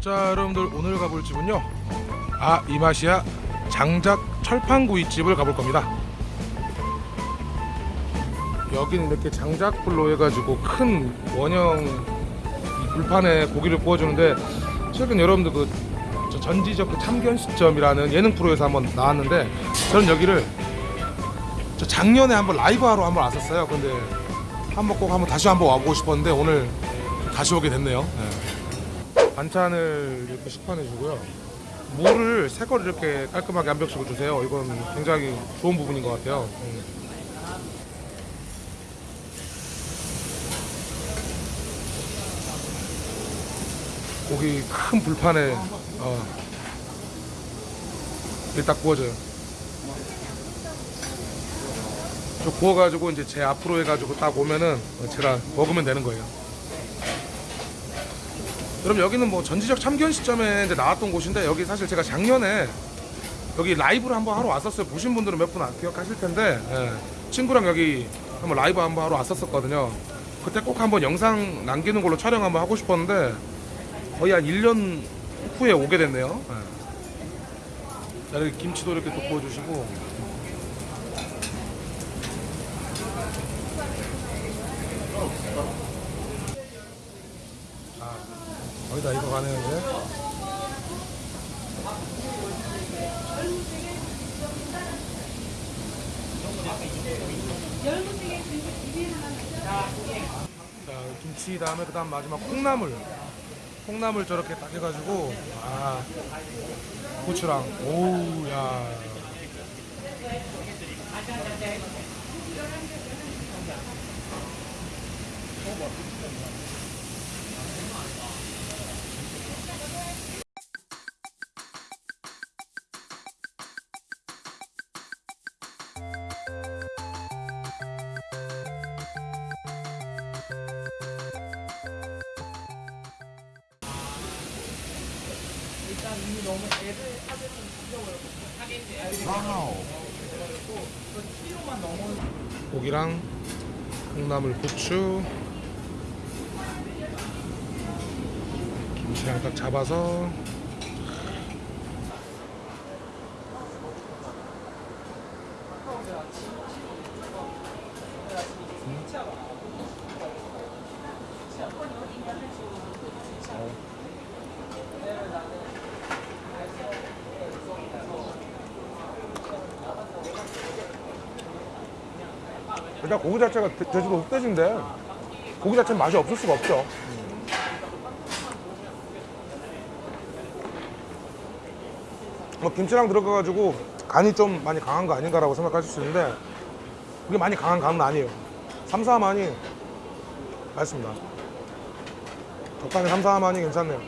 자 여러분들 오늘 가볼 집은요. 아 이 맛이야 장작 철판구이집을 가볼 겁니다. 여기는 이렇게 장작불로 해가지고 큰 원형 이 불판에 고기를 구워주는데 최근 여러분들 그저 전지적 그 참견 시점이라는 예능 프로에서 한번 나왔는데 저는 여기를 저 작년에 한번 라이브 하러 한번 왔었어요 근데 한번 꼭 한번 다시 한번 와보고 싶었는데 오늘 다시 오게 됐네요 네. 반찬을 이렇게 식판해 주고요. 물을 새 거를 이렇게 깔끔하게 한 병씩을 주세요. 이건 굉장히 좋은 부분인 것 같아요. 음. 고기 큰 불판에 어, 딱 구워져요. 저 구워가지고 이제 제 앞으로 해가지고 딱 오면은 제가 먹으면 되는 거예요. 여러분 여기는 뭐 전지적 참견 시점에 이제 나왔던 곳인데 여기 사실 제가 작년에 여기 라이브를 한번 하러 왔었어요. 보신 분들은 몇 분 기억하실 텐데 예, 친구랑 여기 한번 라이브 한번 하러 왔었었거든요. 그때 꼭 한번 영상 남기는 걸로 촬영 한번 하고 싶었는데 거의 한 1년 후에 오게 됐네요. 예. 자, 여기 김치도 이렇게 또 구워주시고. 거의 다 익어 가네요 이제 자 김치 다음에 그 다음 마지막 콩나물 콩나물 저렇게 딱 해가지고 아 고추랑 오우야 고기랑 콩나물 고추. 김치랑 딱 잡아서 일단 고기 자체가 제- 제주도 흑돼지인데 고기 자체는 맛이 없을 수가 없죠. 뭐 김치랑 들어가가지고 간이 좀 많이 강한 거 아닌가라고 생각하실 수 있는데 그게 많이 강한 간은 아니에요. 삼사만이 맛있습니다. 적당히 삼사만이 괜찮네요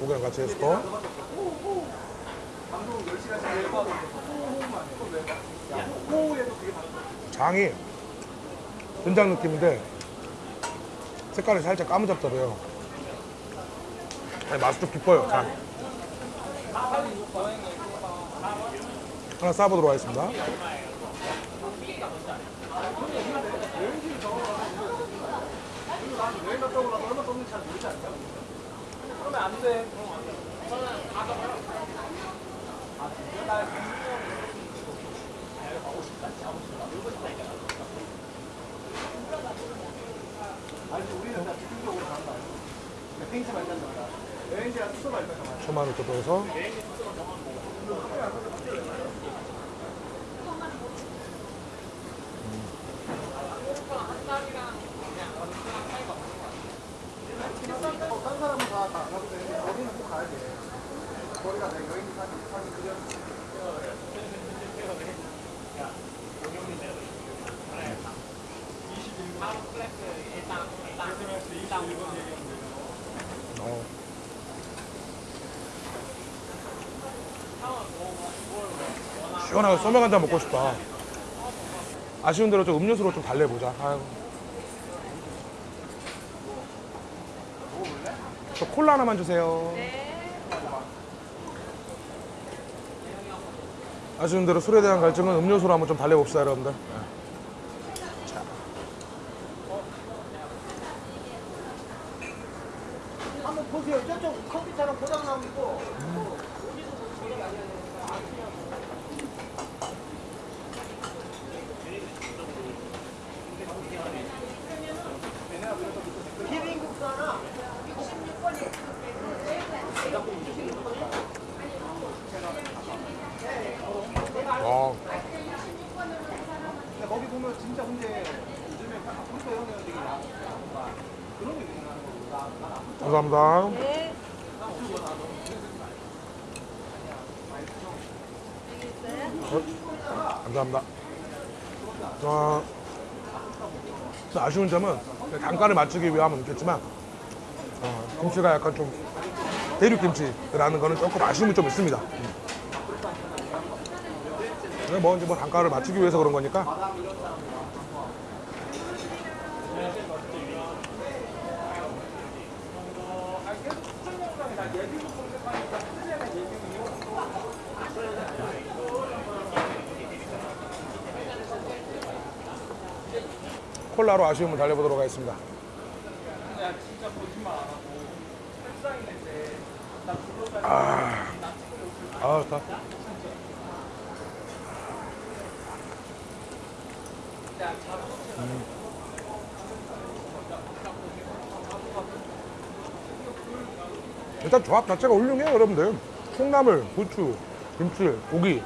고기랑 같이 해서 장이 된장 느낌인데 색깔이 살짝 까무잡더래요. 아니, 맛이 좀 깊어요 장. 하나 싸보도록 하겠습니다 초마늘 또 넣어서 시원하게 소맥 한잔 먹고 싶다. 아쉬운 대로 좀 음료수로 좀 달래보자. 아이고. 저 콜라 하나만 주세요. 아쉬운 대로 술에 대한 갈증은 음료수로 한번 좀 달래봅시다, 여러분들. 자. 한번 보세요. 저쪽 컴퓨터랑 고장 나고 있고. 비빔국수 하나. 어. 근데 거기 보면 진짜 근데 요즘에 컴퓨터 형이 되게 야- 그런 게 있나? 감사합니다. 어, 감사합니다. 어, 또 아쉬운 점은 단가를 맞추기 위함은 있겠지만 어, 김치가 약간 좀 대륙김치라는 거는 조금 아쉬움이 좀 있습니다. 음. 뭐 이제 뭐 단가를 맞추기 위해서 그런 거니까 콜라로 아쉬움을 달래보도록 하겠습니다. 아, 아, 좋다. 음. 일단 조합 자체가 훌륭해요, 여러분들. 콩나물, 부추, 김치, 고기.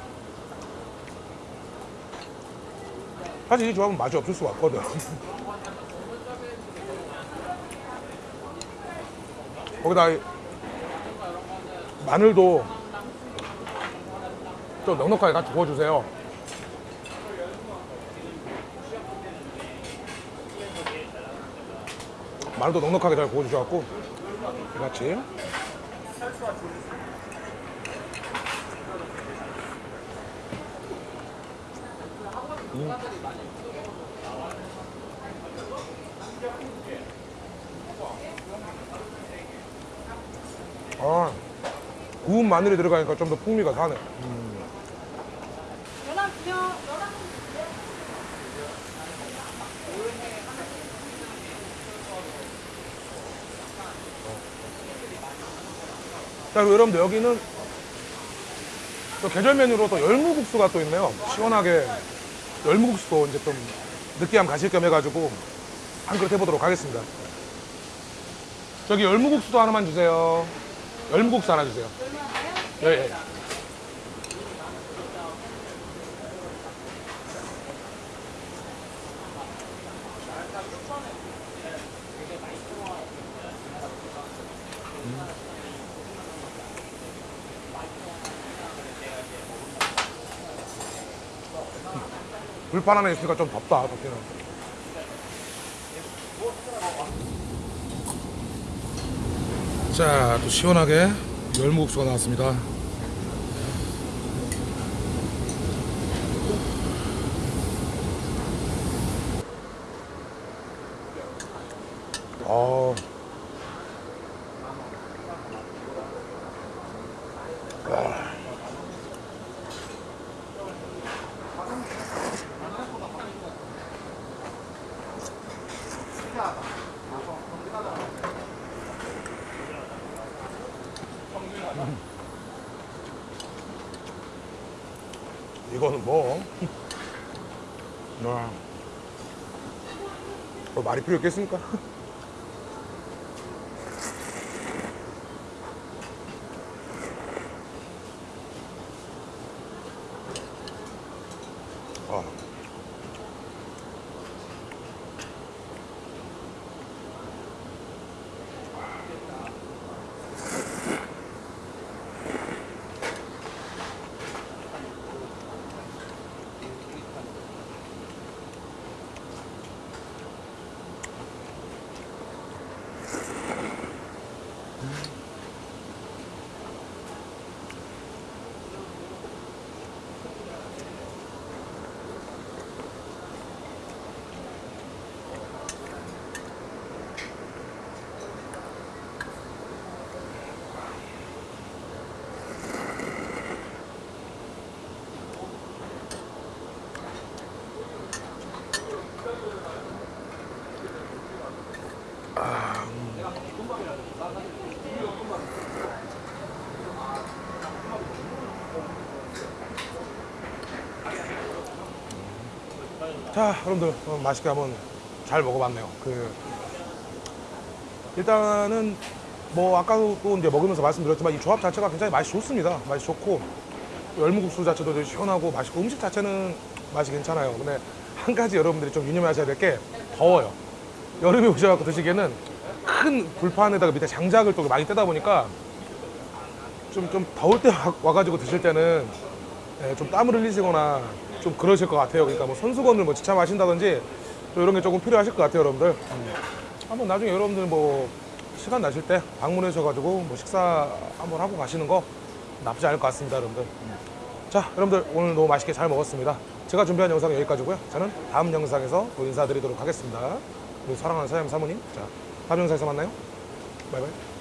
사실 이 조합은 맛이 없을 수가 없거든. 거기다 이 마늘도 좀 넉넉하게 같이 구워주세요. 마늘도 넉넉하게 잘 구워주셔갖고 같이 아, 구운 마늘이 들어가니까 좀 더 풍미가 사네. 연락 주세요. 연락 자, 그리고 여러분들 여기는 또 계절 메뉴로 또 열무국수가 또 있네요. 시원하게 열무국수도 이제 좀 느끼함 가실 겸 해가지고 한 그릇 해보도록 하겠습니다. 저기 열무국수도 하나만 주세요. 열무국수 하나 주세요. 예, 예. 불판 안에 있으니까 좀 덥다, 덥기는. 자, 또 시원하게 열무국수가 나왔습니다. 어. 이거는 뭐? 아. 뭐 말이 필요 있겠습니까? 자, 여러분들 어, 맛있게 한번 잘 먹어봤네요. 그 일단은 뭐 아까도 또 이제 먹으면서 말씀드렸지만 이 조합 자체가 굉장히 맛이 좋습니다. 맛이 좋고 열무국수 자체도 되게 시원하고 맛있고 음식 자체는 맛이 괜찮아요. 근데 한 가지 여러분들이 좀 유념하셔야 될 게 더워요. 여름에 오셔갖고 드시기에는 큰 불판에다가 밑에 장작을 또 많이 떼다 보니까 좀, 좀 더울 때 와- 와가지고 드실 때는 예, 좀 땀을 흘리시거나 좀 그러실 것 같아요. 그러니까 뭐 손수건을 뭐 지참하신다든지 또 이런 게 조금 필요하실 것 같아요, 여러분들. 음. 한번 나중에 여러분들 뭐 시간 나실 때 방문하셔가지고 뭐 식사 한번 하고 가시는 거 나쁘지 않을 것 같습니다, 여러분들. 음. 자, 여러분들 오늘 너무 맛있게 잘 먹었습니다. 제가 준비한 영상은 여기까지고요. 저는 다음 영상에서 또 인사드리도록 하겠습니다. 우리 사랑하는 사장님 사모님. 자, 다음 영상에서 만나요. 바이바이.